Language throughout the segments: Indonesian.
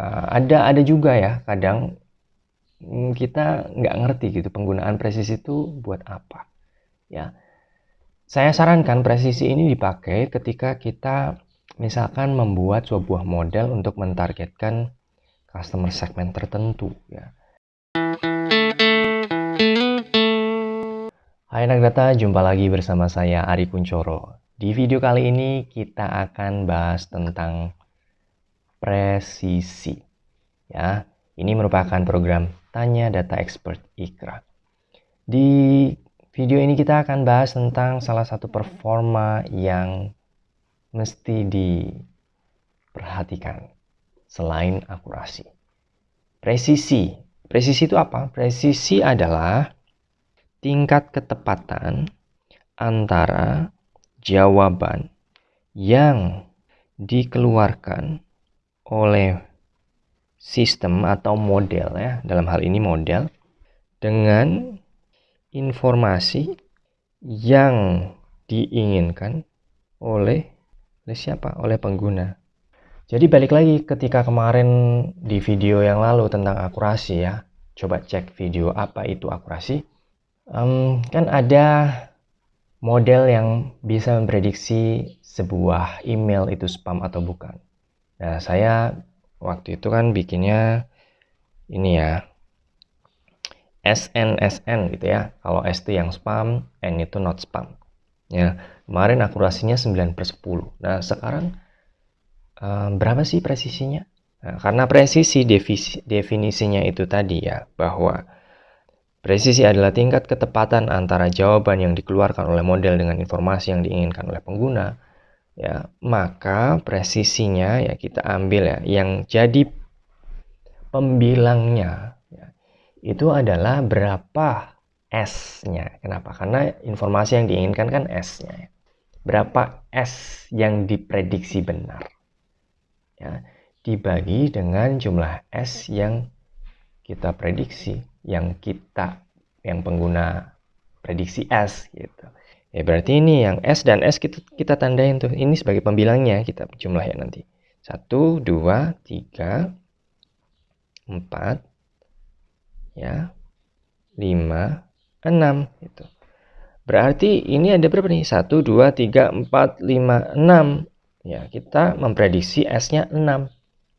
uh, ada ada juga ya kadang mm, kita nggak ngerti gitu penggunaan presisi itu buat apa ya saya sarankan presisi ini dipakai ketika kita misalkan membuat sebuah model untuk mentargetkan customer segment tertentu ya Hai anak jumpa lagi bersama saya Ari Kuncoro. Di video kali ini kita akan bahas tentang presisi. Ya, ini merupakan program Tanya Data Expert Ikra. Di video ini kita akan bahas tentang salah satu performa yang mesti diperhatikan selain akurasi. Presisi. Presisi itu apa? Presisi adalah tingkat ketepatan antara jawaban yang dikeluarkan oleh sistem atau model ya dalam hal ini model dengan informasi yang diinginkan oleh oleh siapa oleh pengguna jadi balik lagi ketika kemarin di video yang lalu tentang akurasi ya coba cek video apa itu akurasi um, kan ada model yang bisa memprediksi sebuah email itu spam atau bukan. Nah, saya waktu itu kan bikinnya ini ya, SNSN gitu ya. Kalau S itu yang spam, N itu not spam. Ya, kemarin akurasinya 9 per 10. Nah, sekarang um, berapa sih presisinya? Nah, karena presisi definisinya itu tadi ya, bahwa Presisi adalah tingkat ketepatan antara jawaban yang dikeluarkan oleh model dengan informasi yang diinginkan oleh pengguna. Ya, maka presisinya ya kita ambil ya yang jadi pembilangnya ya, itu adalah berapa S-nya. Kenapa? Karena informasi yang diinginkan kan S-nya. Ya. Berapa S yang diprediksi benar. Ya, dibagi dengan jumlah S yang kita prediksi yang kita yang pengguna prediksi S gitu. Ya berarti ini yang S dan S kita kita tandain tuh. Ini sebagai pembilangnya kita jumlah ya nanti. 1 2 3 4 ya 5 6 gitu. Berarti ini ada berapa nih? 1 2 3 4 5 6. Ya, kita memprediksi S-nya 6.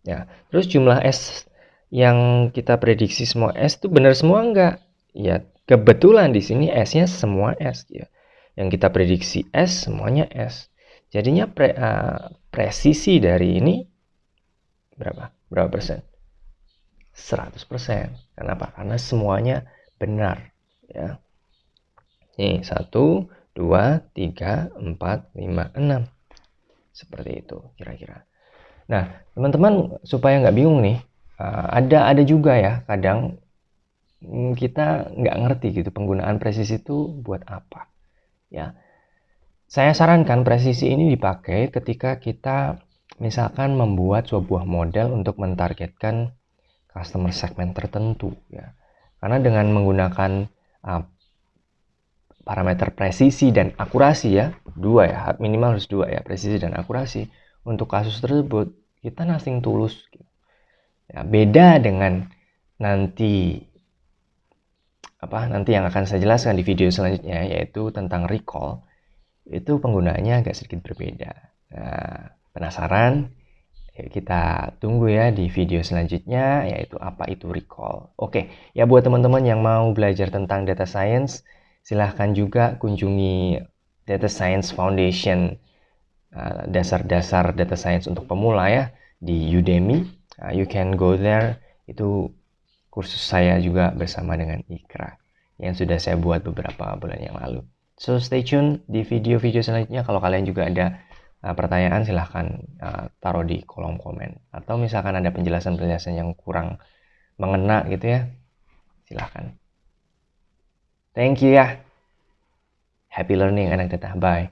Ya, terus jumlah S yang kita prediksi semua S itu benar semua enggak? Ya, kebetulan di sini S-nya semua S ya. Yang kita prediksi S semuanya S. Jadinya pre, uh, presisi dari ini berapa? Berapa persen? 100 persen. Kenapa? Karena semuanya benar. Ya. Nih, 1, 2, 3, 4, 5, 6. Seperti itu kira-kira. Nah, teman-teman supaya nggak bingung nih, uh, ada ada juga ya kadang mm, kita nggak ngerti gitu penggunaan presisi itu buat apa ya saya sarankan presisi ini dipakai ketika kita misalkan membuat sebuah model untuk mentargetkan customer segment tertentu ya karena dengan menggunakan uh, parameter presisi dan akurasi ya dua ya minimal harus dua ya presisi dan akurasi untuk kasus tersebut kita nothing tulus gitu. Ya, beda dengan nanti apa nanti yang akan saya jelaskan di video selanjutnya yaitu tentang recall itu penggunaannya agak sedikit berbeda. Nah, penasaran? Ya, kita tunggu ya di video selanjutnya yaitu apa itu recall. Oke, ya buat teman-teman yang mau belajar tentang data science, silahkan juga kunjungi Data Science Foundation uh, dasar-dasar data science untuk pemula ya di Udemy uh, you can go there itu kursus saya juga bersama dengan Ikra yang sudah saya buat beberapa bulan yang lalu. So stay tune di video-video selanjutnya. Kalau kalian juga ada uh, pertanyaan silahkan uh, taruh di kolom komen. Atau misalkan ada penjelasan-penjelasan yang kurang mengena gitu ya silahkan. Thank you ya. Happy learning anak data bye